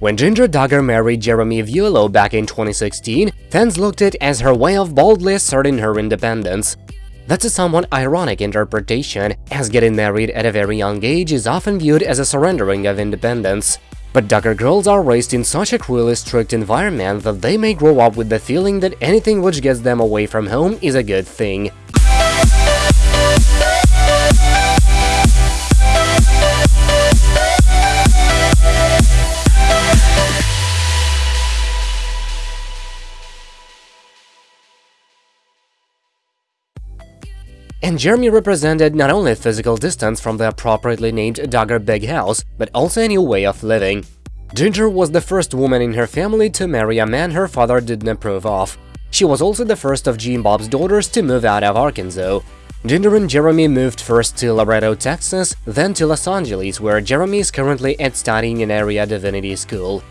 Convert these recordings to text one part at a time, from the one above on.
When Jinger Duggar married Jeremy Vuolo back in 2016, fans looked at it as her way of boldly asserting her independence. That's a somewhat ironic interpretation, as getting married at a very young age is often viewed as a surrendering of independence. But Duggar girls are raised in such a cruelly strict environment that they may grow up with the feeling that anything which gets them away from home is a good thing. And Jeremy represented not only physical distance from the appropriately named Duggar Big House, but also a new way of living. Jinger was the first woman in her family to marry a man her father didn't approve of. She was also the first of Jim Bob's daughters to move out of Arkansas. Jinger and Jeremy moved first to Laredo, Texas, then to Los Angeles, where Jeremy is currently at studying in area divinity school.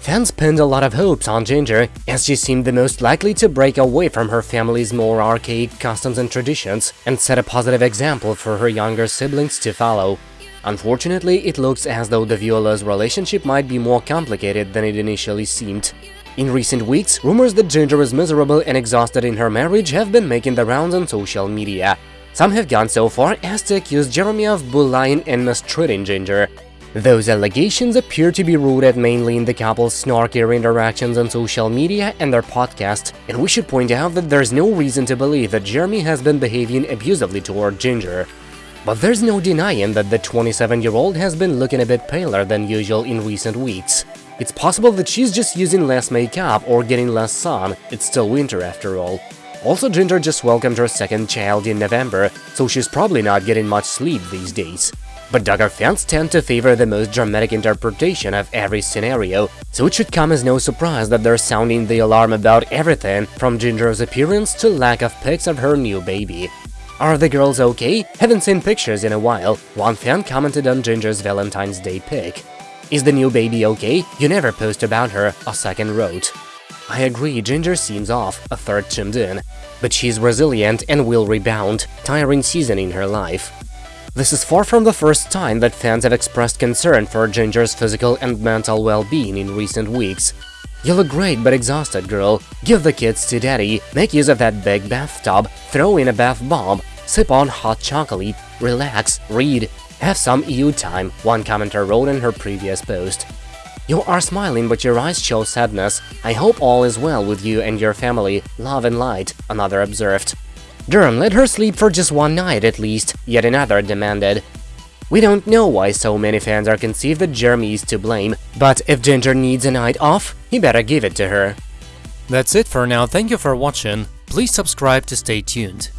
Fans pinned a lot of hopes on Jinger, as she seemed the most likely to break away from her family's more archaic customs and traditions and set a positive example for her younger siblings to follow. Unfortunately, it looks as though the Vuolo's relationship might be more complicated than it initially seemed. In recent weeks, rumors that Jinger is miserable and exhausted in her marriage have been making the rounds on social media. Some have gone so far as to accuse Jeremy of bullying and mistreating Jinger, those allegations appear to be rooted mainly in the couple's snarkier interactions on social media and their podcast, and we should point out that there's no reason to believe that Jeremy has been behaving abusively toward Jinger. But there's no denying that the 27-year-old has been looking a bit paler than usual in recent weeks. It's possible that she's just using less makeup or getting less sun, it's still winter after all. Also, Jinger just welcomed her second child in November, so she's probably not getting much sleep these days. But Duggar fans tend to favor the most dramatic interpretation of every scenario, so it should come as no surprise that they're sounding the alarm about everything, from Jinger's appearance to lack of pics of her new baby. Are the girls okay? Haven't seen pictures in a while, one fan commented on Jinger's Valentine's Day pic. Is the new baby okay? You never post about her, a second wrote. I agree, Jinger seems off, a third chimed in. But she's resilient and will rebound, tiring season in her life. This is far from the first time that fans have expressed concern for Jinger's physical and mental well-being in recent weeks. You look great but exhausted, girl. Give the kids to daddy, make use of that big bathtub, throw in a bath bomb, sip on hot chocolate, relax, read, have some EU time, one commenter wrote in her previous post. You are smiling but your eyes show sadness. I hope all is well with you and your family, love and light, another observed. Durham let her sleep for just one night at least, yet another demanded. We don't know why so many fans are conceived that Jeremy is to blame, but if Jinger needs a night off, he better give it to her. That's it for now, thank you for watching, please subscribe to stay tuned.